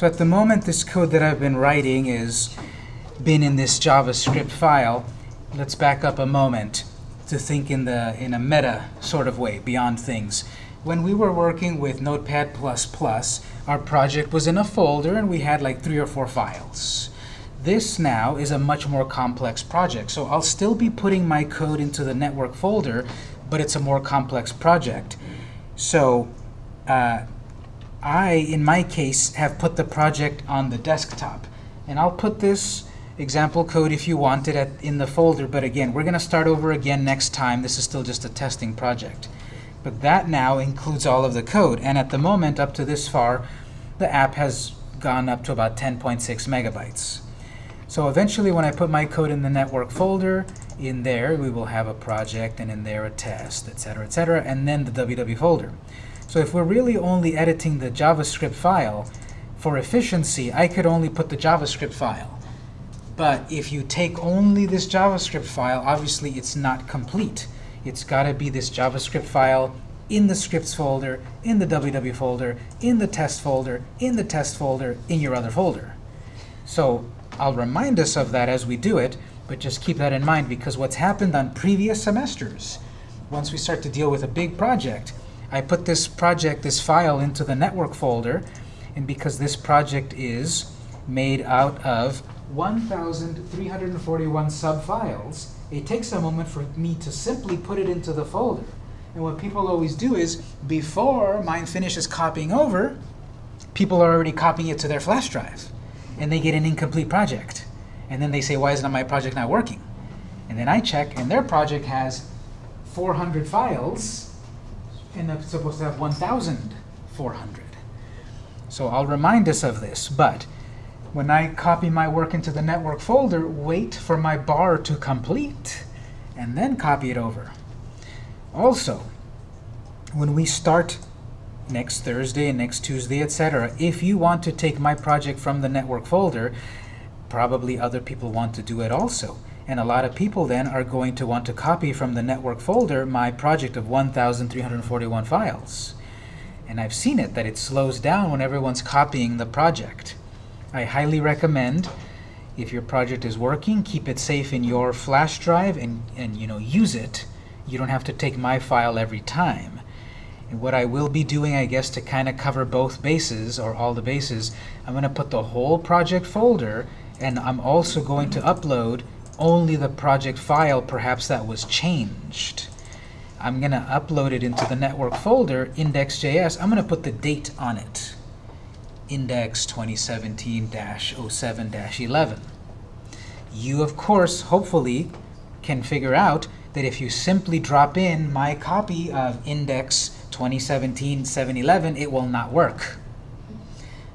So at the moment, this code that I've been writing is been in this JavaScript file. Let's back up a moment to think in, the, in a meta sort of way, beyond things. When we were working with Notepad++, our project was in a folder, and we had like three or four files. This now is a much more complex project. So I'll still be putting my code into the network folder, but it's a more complex project. So uh, I, in my case, have put the project on the desktop. And I'll put this example code if you want it at, in the folder. But again, we're going to start over again next time. This is still just a testing project. But that now includes all of the code. And at the moment, up to this far, the app has gone up to about 10.6 megabytes. So eventually, when I put my code in the network folder, in there we will have a project, and in there a test, etc., etc., and then the WW folder. So if we're really only editing the JavaScript file, for efficiency, I could only put the JavaScript file. But if you take only this JavaScript file, obviously it's not complete. It's got to be this JavaScript file in the scripts folder, in the www folder, in the test folder, in the test folder, in your other folder. So I'll remind us of that as we do it, but just keep that in mind because what's happened on previous semesters, once we start to deal with a big project, I put this project, this file, into the network folder, and because this project is made out of 1,341 subfiles, it takes a moment for me to simply put it into the folder. And what people always do is, before mine finishes copying over, people are already copying it to their flash drive. And they get an incomplete project. And then they say, why isn't my project not working? And then I check, and their project has 400 files, and it's supposed to have 1,400. So I'll remind us of this. But when I copy my work into the network folder, wait for my bar to complete, and then copy it over. Also, when we start next Thursday and next Tuesday, etc., if you want to take my project from the network folder, probably other people want to do it also. And a lot of people then are going to want to copy from the network folder my project of 1,341 files. And I've seen it, that it slows down when everyone's copying the project. I highly recommend, if your project is working, keep it safe in your flash drive and, and you know, use it. You don't have to take my file every time. And what I will be doing, I guess, to kind of cover both bases, or all the bases, I'm going to put the whole project folder, and I'm also going to upload only the project file, perhaps that was changed. I'm going to upload it into the network folder, index.js. I'm going to put the date on it, index 2017-07-11. You, of course, hopefully, can figure out that if you simply drop in my copy of index 2017-711, it will not work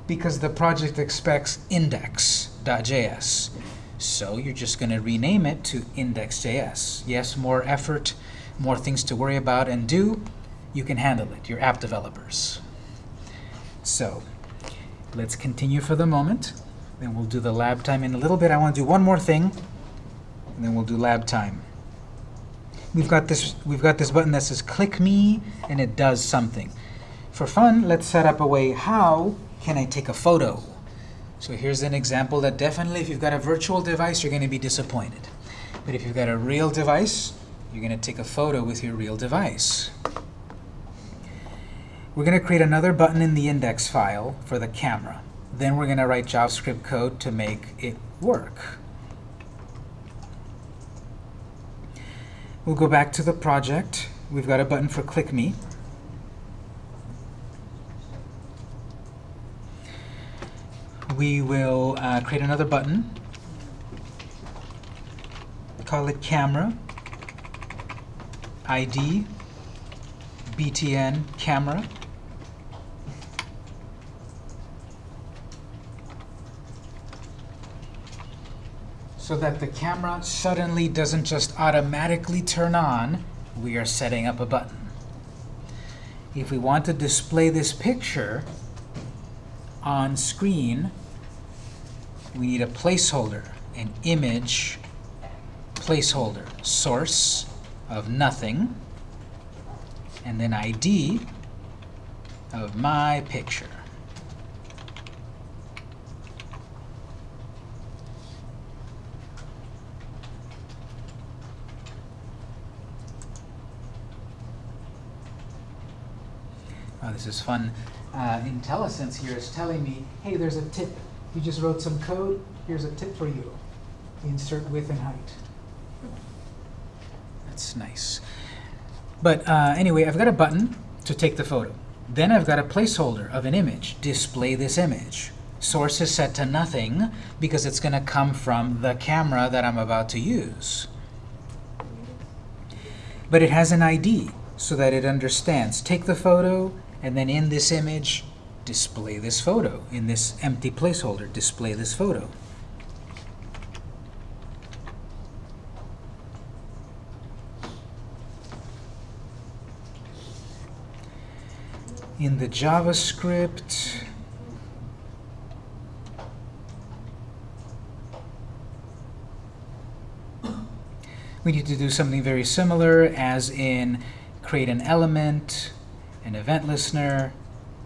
because the project expects index.js. So you're just going to rename it to index.js. Yes, more effort, more things to worry about and do. You can handle it. You're app developers. So let's continue for the moment. Then we'll do the lab time in a little bit. I want to do one more thing, and then we'll do lab time. We've got this. We've got this button that says "Click Me," and it does something. For fun, let's set up a way. How can I take a photo? So here's an example that definitely, if you've got a virtual device, you're going to be disappointed. But if you've got a real device, you're going to take a photo with your real device. We're going to create another button in the index file for the camera. Then we're going to write JavaScript code to make it work. We'll go back to the project. We've got a button for Click Me. We will uh, create another button. Call it Camera. ID btn camera. So that the camera suddenly doesn't just automatically turn on, we are setting up a button. If we want to display this picture on screen, we need a placeholder, an image placeholder, source of nothing, and then ID of my picture. Oh, this is fun. Uh, IntelliSense here is telling me, hey, there's a tip you just wrote some code. Here's a tip for you. Insert width and height. That's nice. But uh, anyway, I've got a button to take the photo. Then I've got a placeholder of an image. Display this image. Source is set to nothing because it's going to come from the camera that I'm about to use. But it has an ID so that it understands. Take the photo, and then in this image, display this photo. In this empty placeholder, display this photo. In the JavaScript, we need to do something very similar as in create an element, an event listener,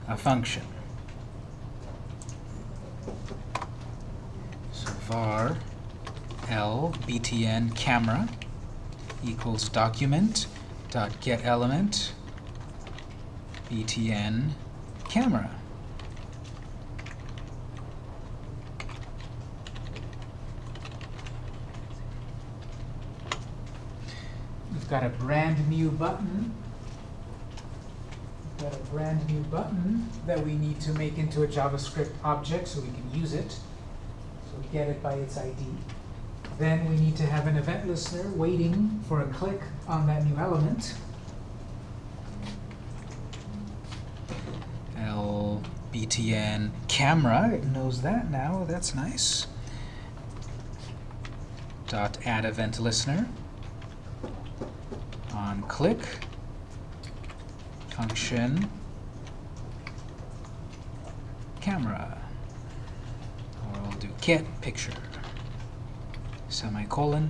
a function. So var l btn camera equals document dot get element btn camera. We've got a brand new button. We've got a brand new button that we need to make into a JavaScript object so we can use it. So we get it by its ID. Then we need to have an event listener waiting for a click on that new element. LBTN camera, it knows that now, that's nice. Dot add event listener on click function camera. Or I'll do get picture semicolon.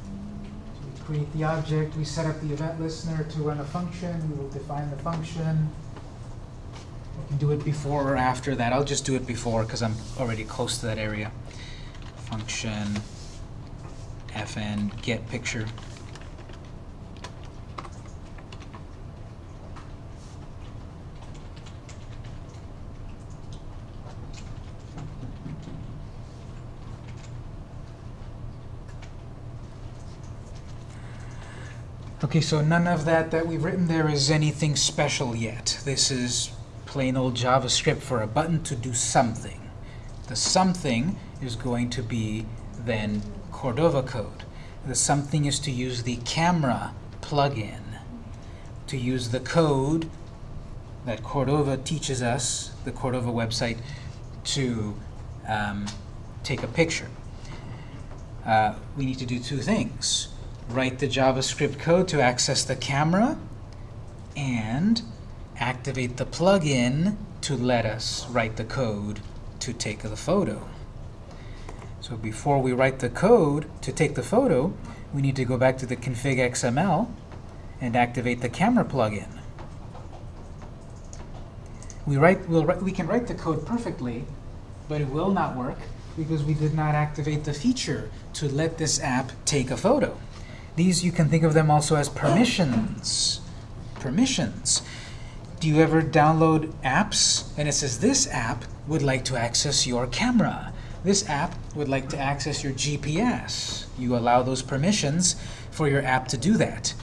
So we create the object, we set up the event listener to run a function, we will define the function. We can do it before or after that. I'll just do it before because I'm already close to that area. Function fn get picture. Okay, so none of that that we've written there is anything special yet. This is plain old JavaScript for a button to do something. The something is going to be then Cordova code. The something is to use the camera plugin, to use the code that Cordova teaches us, the Cordova website, to um, take a picture. Uh, we need to do two things. Write the JavaScript code to access the camera, and activate the plugin to let us write the code to take the photo. So before we write the code to take the photo, we need to go back to the config XML and activate the camera plugin. We, write, we'll, we can write the code perfectly, but it will not work because we did not activate the feature to let this app take a photo. These, you can think of them also as permissions. Permissions. Do you ever download apps and it says this app would like to access your camera? This app would like to access your GPS. You allow those permissions for your app to do that.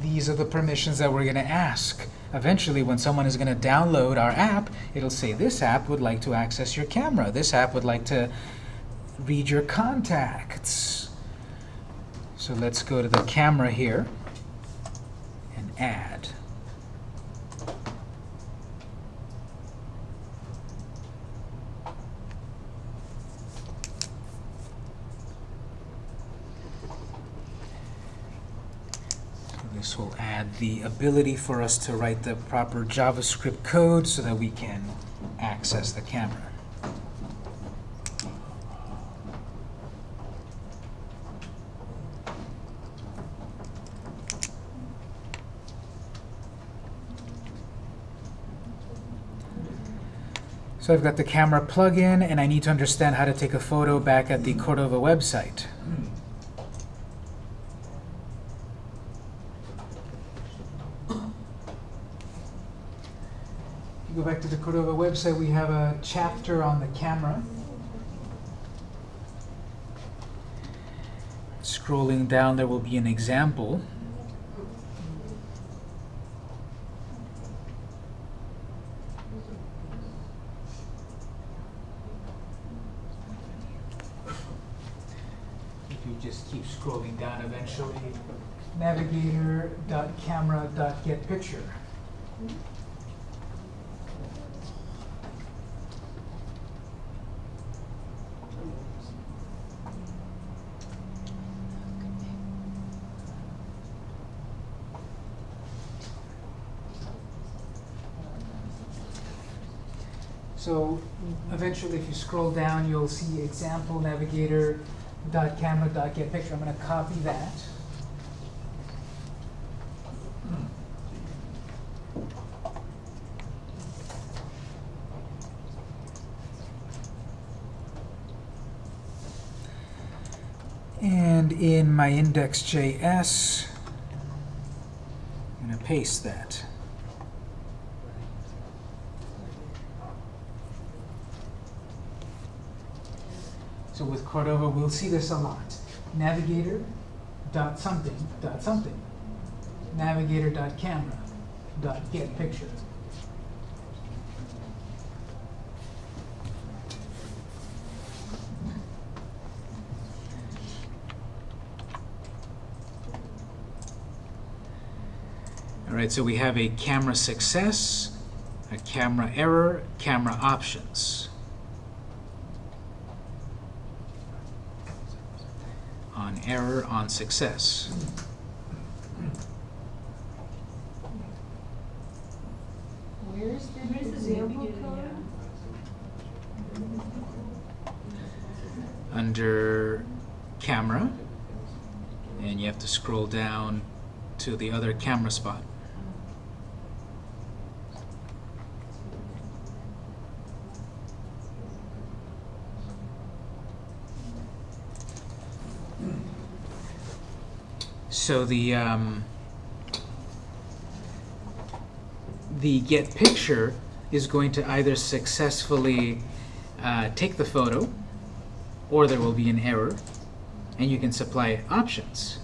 These are the permissions that we're going to ask. Eventually, when someone is going to download our app, it'll say, this app would like to access your camera. This app would like to read your contacts. So let's go to the camera here and add. This will add the ability for us to write the proper JavaScript code so that we can access the camera. So I've got the camera plug-in, and I need to understand how to take a photo back at the Cordova website. if you go back to the Cordova website, we have a chapter on the camera. Scrolling down, there will be an example. You just keep scrolling down, eventually navigator.camera.getPicture. So eventually, if you scroll down, you'll see example navigator dot camera dot get picture. I'm going to copy that. And in my index.js, I'm going to paste that. So with Cordova, we'll see this a lot. Navigator dot something dot something. Navigator dot camera dot get picture. All right, so we have a camera success, a camera error, camera options. On error on success. Where's the Where's example code? Under camera, and you have to scroll down to the other camera spot. So the um, the get picture is going to either successfully uh, take the photo, or there will be an error, and you can supply options.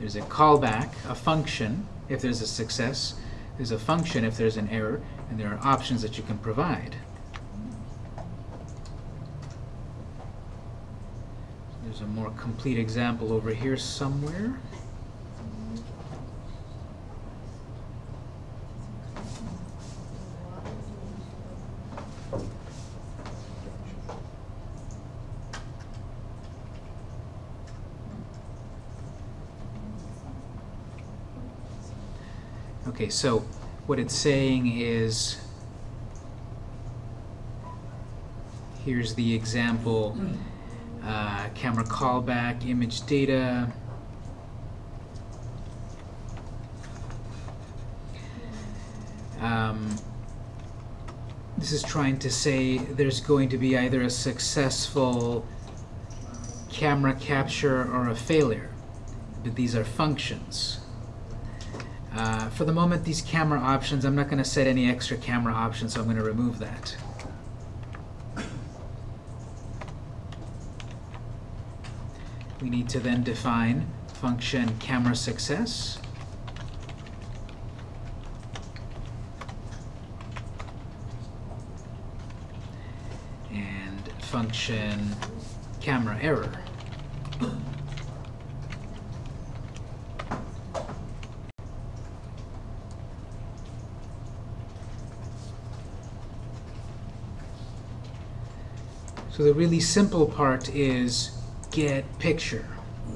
There's a callback, a function if there's a success. There's a function if there's an error, and there are options that you can provide. There's a more complete example over here somewhere. Okay, so what it's saying is here's the example mm. Uh, camera callback, image data. Um, this is trying to say there's going to be either a successful camera capture or a failure. But these are functions. Uh, for the moment, these camera options, I'm not going to set any extra camera options, so I'm going to remove that. We need to then define function camera success. And function camera error. So the really simple part is get picture.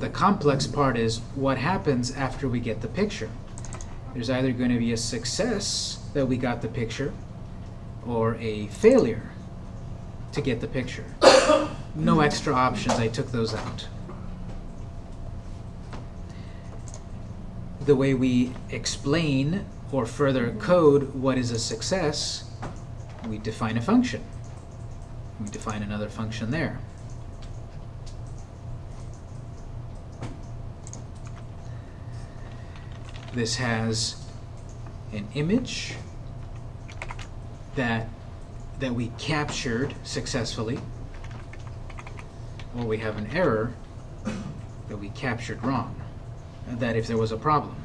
The complex part is what happens after we get the picture. There's either going to be a success that we got the picture or a failure to get the picture. no extra options, I took those out. The way we explain or further code what is a success, we define a function. We define another function there. This has an image that that we captured successfully, or we have an error that we captured wrong, that if there was a problem.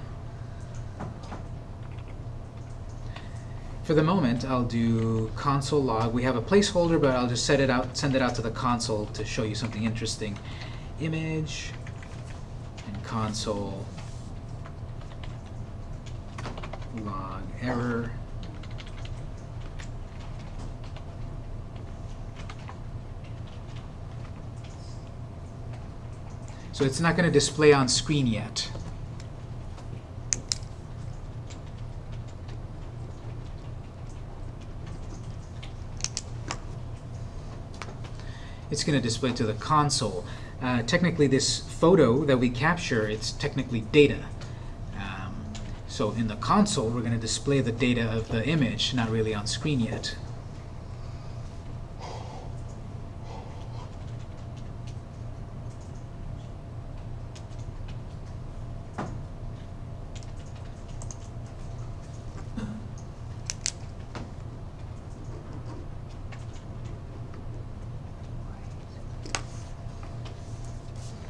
For the moment, I'll do console log. We have a placeholder, but I'll just set it out, send it out to the console to show you something interesting. Image and console log error. So it's not going to display on screen yet. It's going to display to the console. Uh, technically, this photo that we capture, it's technically data. So in the console, we're going to display the data of the image, not really on screen yet.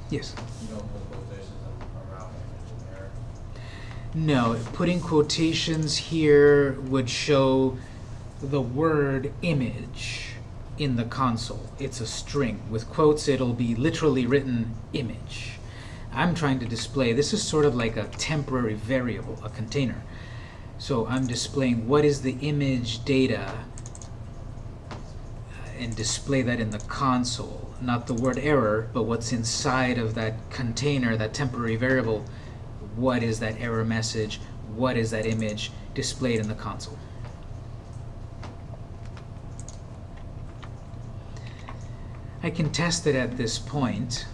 Yes. You don't put quotations around image in there. No, putting quotations here would show the word image in the console. It's a string. With quotes, it'll be literally written image. I'm trying to display, this is sort of like a temporary variable, a container. So I'm displaying what is the image data uh, and display that in the console. Not the word error, but what's inside of that container, that temporary variable. What is that error message? What is that image displayed in the console? I can test it at this point.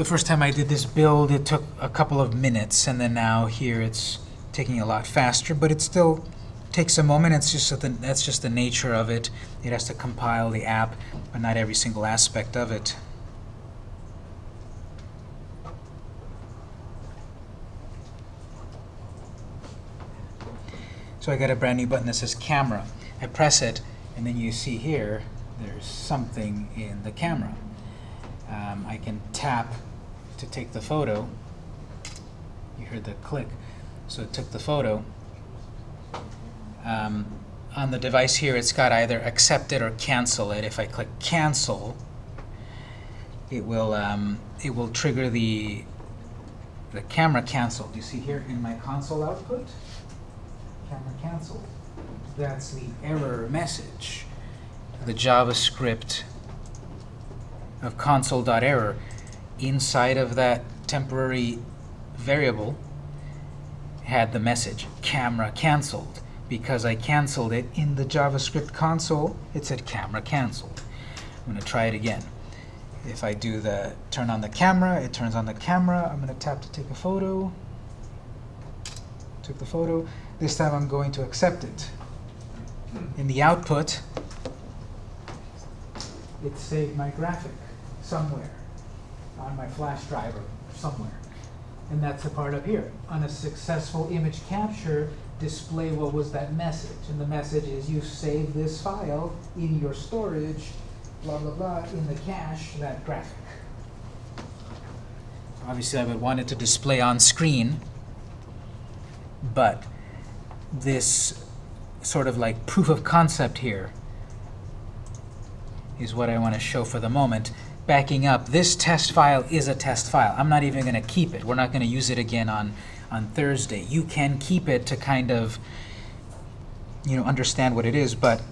The first time I did this build, it took a couple of minutes, and then now here it's taking a lot faster, but it still takes a moment. It's just that that's just the nature of it. It has to compile the app, but not every single aspect of it. So I got a brand new button that says camera. I press it, and then you see here, there's something in the camera. Um, I can tap to take the photo. You heard the click. So it took the photo. Um, on the device here, it's got either accept it or cancel it. If I click cancel, it will um, it will trigger the the camera cancel. Do you see here in my console output? Camera cancel. That's the error message. The JavaScript of console.error inside of that temporary variable had the message camera canceled because I canceled it in the JavaScript console. It said camera canceled. I'm going to try it again. If I do the turn on the camera it turns on the camera. I'm going to tap to take a photo. Took the photo. This time I'm going to accept it. In the output it saved my graphic somewhere on my flash drive somewhere. And that's the part up here. On a successful image capture, display what was that message. And the message is you save this file in your storage, blah, blah, blah, in the cache, that graphic. Obviously, I would want it to display on screen, but this sort of like proof of concept here is what I want to show for the moment. Backing up, this test file is a test file. I'm not even going to keep it. We're not going to use it again on, on Thursday. You can keep it to kind of you know, understand what it is, but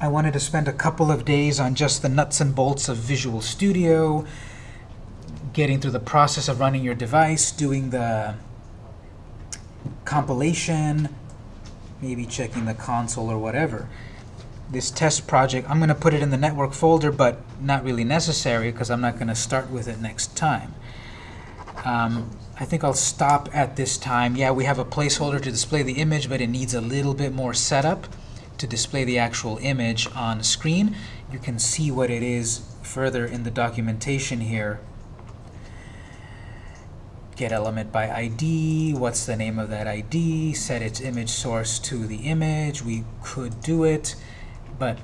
I wanted to spend a couple of days on just the nuts and bolts of Visual Studio, getting through the process of running your device, doing the compilation, maybe checking the console or whatever. This test project, I'm going to put it in the network folder, but not really necessary because I'm not going to start with it next time. Um, I think I'll stop at this time. Yeah, we have a placeholder to display the image, but it needs a little bit more setup to display the actual image on screen. You can see what it is further in the documentation here. Get element by ID, what's the name of that ID, set its image source to the image. We could do it, but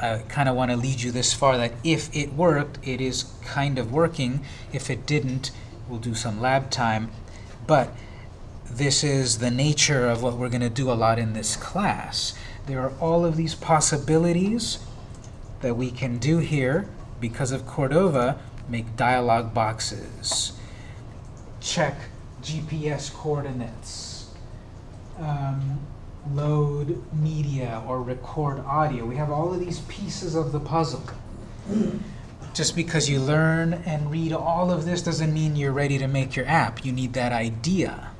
I kind of want to lead you this far that if it worked, it is kind of working. If it didn't, we'll do some lab time. But this is the nature of what we're going to do a lot in this class. There are all of these possibilities that we can do here because of Cordova, make dialog boxes, check GPS coordinates, um, load media or record audio. We have all of these pieces of the puzzle. Just because you learn and read all of this doesn't mean you're ready to make your app. You need that idea.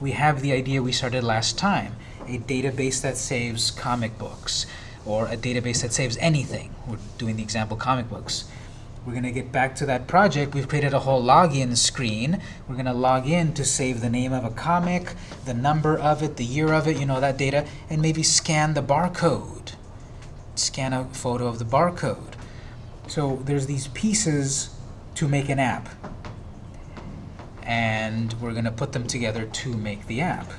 We have the idea we started last time, a database that saves comic books, or a database that saves anything. We're doing the example comic books. We're going to get back to that project. We've created a whole login screen. We're going to log in to save the name of a comic, the number of it, the year of it, you know, that data, and maybe scan the barcode. Scan a photo of the barcode. So there's these pieces to make an app. And we're going to put them together to make the app.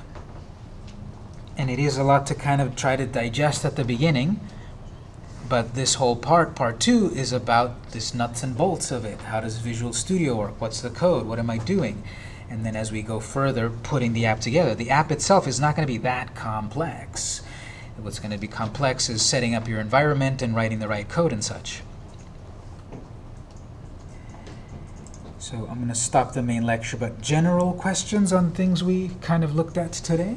And it is a lot to kind of try to digest at the beginning. But this whole part, part two, is about this nuts and bolts of it. How does Visual Studio work? What's the code? What am I doing? And then as we go further, putting the app together. The app itself is not going to be that complex. What's going to be complex is setting up your environment and writing the right code and such. So I'm going to stop the main lecture, but general questions on things we kind of looked at today?